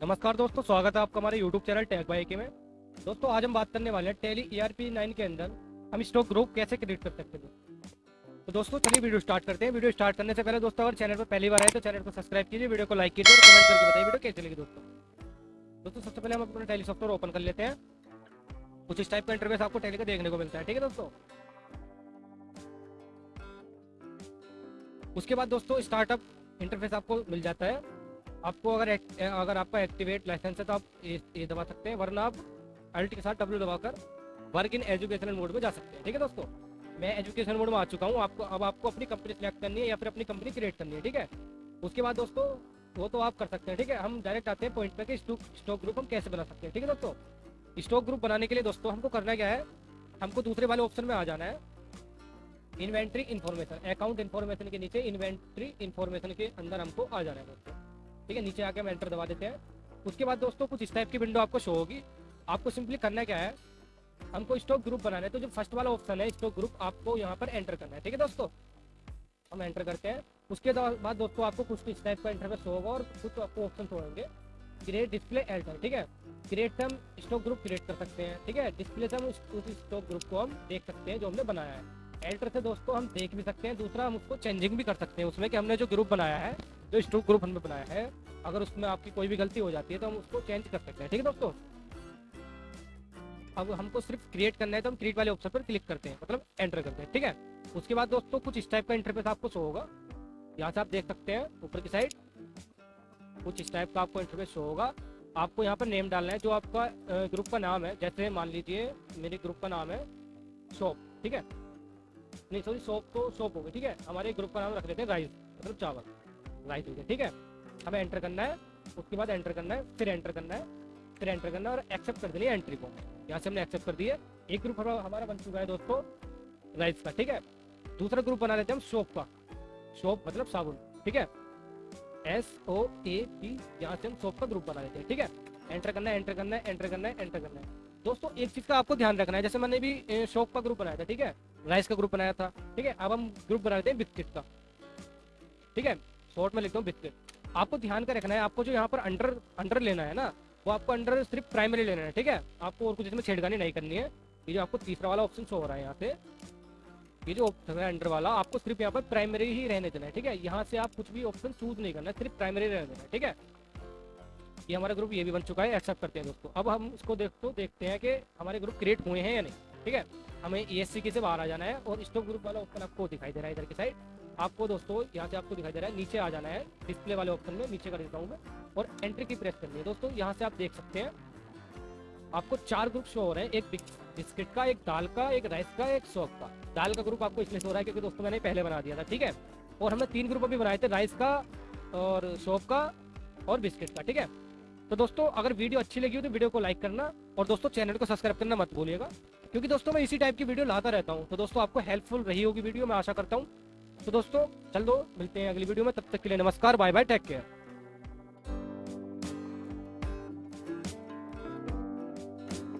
नमस्कार दोस्तों, स्वागत है आपका हमारे यूट्यूब चैनल टैग बाई के में। दोस्तों, आज हम बात करने वाले हैं टेली ई आर नाइन के अंदर हम स्टॉक ग्रुप कैसे क्रिएट कर सकते हैं। तो दोस्तों, चलिए वीडियो स्टार्ट करते हैं। वीडियो स्टार्ट करने से पहले दोस्तों, अगर चैनल पर पहली बार आए तो चैनल को सब्सक्राइब कीजिए वीडियो को लाइक कीजिए और कमेंट करके बताइए वीडियो कैसे लगी दोस्तों। दोस्तों, सबसे पहले हम अपना टेली सॉफ्टवेयर ओपन कर लेते हैं। कुछ इस टाइप का इंटरफेस आपको टेली का देखने को मिलता है, ठीक है दोस्तों? उसके बाद दोस्तों स्टार्टअप इंटरफेस आपको मिल जाता है। आपको अगर अगर आपका एक्टिवेट लाइसेंस है तो आप ये, दबा सकते हैं वरना आप अल्ट के साथ डब्ल्यू दबाकर वर्क इन एजुकेशनल मोड में जा सकते हैं। ठीक है दोस्तों? मैं एजुकेशन मोड में आ चुका हूँ। आपको अब आपको अपनी कंपनी सेलेक्ट करनी है या फिर अपनी कंपनी क्रिएट करनी है ठीक है? उसके बाद दोस्तों वो तो आप कर सकते हैं ठीक है? हम डायरेक्ट आते हैं पॉइंट पे कि स्टॉक ग्रुप हम कैसे बना सकते हैं ठीक है दोस्तों? स्टॉक ग्रुप बनाने के लिए दोस्तों हमको करना क्या है? हमको दूसरे वाले ऑप्शन में आ जाना है। इन्वेंट्री इन्फॉर्मेशन अकाउंट इन्फॉर्मेशन के नीचे इन्वेंट्री इन्फॉर्मेशन के अंदर हमको आ जाना है दोस्तों। ठीक है, नीचे आके हम एंटर दबा देते हैं। उसके बाद दोस्तों, कुछ इस टाइप की विंडो आपको शो होगी। आपको सिंपली करना क्या है, हमको स्टॉक ग्रुप बनाना है। तो जो फ़र्स्ट वाला ऑप्शन है स्टॉक ग्रुप आपको यहाँ पर एंटर करना है। ठीक है दोस्तों? हम एंटर करते हैं। उसके बाद दोस्तों, आपको कुछ इस टाइप का इंटरफेस होगा और कुछ तो आपको ऑप्शन होंगे। क्रिएट डिस्प्ले एल्टर ठीक है? क्रिएट से हम स्टॉक ग्रुप क्रिएट कर सकते हैं। ठीक है? डिस्प्ले से हम उस स्टॉक ग्रुप को हम देख सकते हैं जो हमने बनाया है। एल्टर से दोस्तों हम देख भी सकते हैं। दूसरा हम उसको चेंजिंग भी कर सकते हैं। उसमें कि हमने जो ग्रुप बनाया है जो स्टॉक ग्रुप हमने बनाया है, अगर उसमें आपकी कोई भी गलती हो जाती है तो हम उसको चेंज कर सकते हैं। ठीक है दोस्तों? अब हमको सिर्फ़ क्रिएट करना है तो हम क्रिएट वाले ऑप्शन पर क्लिक करते हैं मतलब एंटर करते हैं। ठीक है? उसके बाद दोस्तों, कुछ इस टाइप का इंटरफेस आपको शो होगा। यहाँ से आप देख सकते हैं, ऊपर की साइड कुछ इस टाइप का आपको इंटरफेस शो होगा। आपको यहाँ पर नेम डालना है, जो आपका ग्रुप का नाम है। जैसे मान लीजिए, मेरे ग्रुप का नाम है शॉप ठीक है? नहीं सॉरी शॉप तो शॉप होगी ठीक है? हमारे ग्रुप का नाम रख लेते हैं राइस मतलब चावल। राइस हो गया। ठीक है? हमें एंटर करना है, उसके बाद एंटर करना है, फिर एंटर करना है, फिर एंटर करना है और एक्सेप्ट कर देनी एंट्री को। यहाँ से हमने एक्सेप्ट कर दिया एक ग्रुप हमारा बन चुका है दोस्तों राइस का, ठीक है? दूसरा ग्रुप बना लेते हैं हम सोप का। सोप मतलब साबुन, ठीक है? एस ओ ए पी यहाँ से हम सोप का ग्रुप बना लेते हैं, ठीक है? एंटर करना है एंटर करना है एंटर करना है एंटर करना है। दोस्तों, एक चीज़ का आपको ध्यान रखना है, जैसे मैंने भी शॉप का ग्रुप बनाया था, ठीक है? राइस का ग्रुप बनाया था, ठीक है? अब हम ग्रुप बना लेते हैं बिस्किट का, ठीक है? शॉर्ट में लिखता हूँ, बिस्किट। आपको ध्यान का रखना है, आपको जो यहाँ पर अंडर अंडर लेना है ना, वो आपको अंडर सिर्फ़ प्राइमरी लेना है, ठीक है? आपको और कुछ इसमें छेड़खानी नहीं करनी है। ये जो आपको तीसरा वाला ऑप्शन शो हो रहा है यहाँ से, ये जो ऑप्शन है अंडर वाला, आपको सिर्फ़ यहाँ पर प्राइमरी ही रहने देना है, ठीक है? यहाँ से आप कुछ भी ऑप्शन चूज़ नहीं करना है सिर्फ़ प्राइमरी रहने देना है, ठीक है? ये हमारा ग्रुप ये भी बन चुका है एक्सेप्ट करते हैं दोस्तों। अब हम इसको देख तो देखते हैं कि हमारे ग्रुप क्रिएट हुए हैं या नहीं, ठीक है? हमें ई एस सी बाहर आ जाना है और स्टॉक ग्रुप वाला ऑप्शन आपको दिखाई दे रहा है इधर की साइड आपको दोस्तों, यहाँ से आपको दिखाई दे रहा है, नीचे आ जाना है। डिस्प्ले वाले ऑप्शन में नीचे कर देता हूँ मैं। और एंट्री की प्रेस करनी है। दोस्तों, यहाँ से आप देख सकते हैं, आपको चार ग्रुप शो हो रहे हैं। एक बिस्किट का, एक दाल का, एक राइस का, एक सॉक का। दाल का ग्रुप आपको इसलिए हो रहा है, क्योंकि दोस्तों मैंने पहले बना दिया था, ठीक है? और हमने तीन ग्रुप अभी बनाए थे राइस का और सॉप का और बिस्किट का, ठीक है? तो दोस्तों, अगर वीडियो अच्छी लगी हो तो वीडियो को लाइक करना और दोस्तों चैनल को सब्सक्राइब करना मत भूलिएगा, क्योंकि दोस्तों, मैं इसी टाइप की वीडियो लाता रहता हूँ। तो दोस्तों, आपको हेल्पफुल रही होगी वीडियो, मैं आशा करता हूँ। तो दोस्तों, चल दो मिलते हैं अगली वीडियो में, तब तक के लिए नमस्कार बाय बाय टेक केयर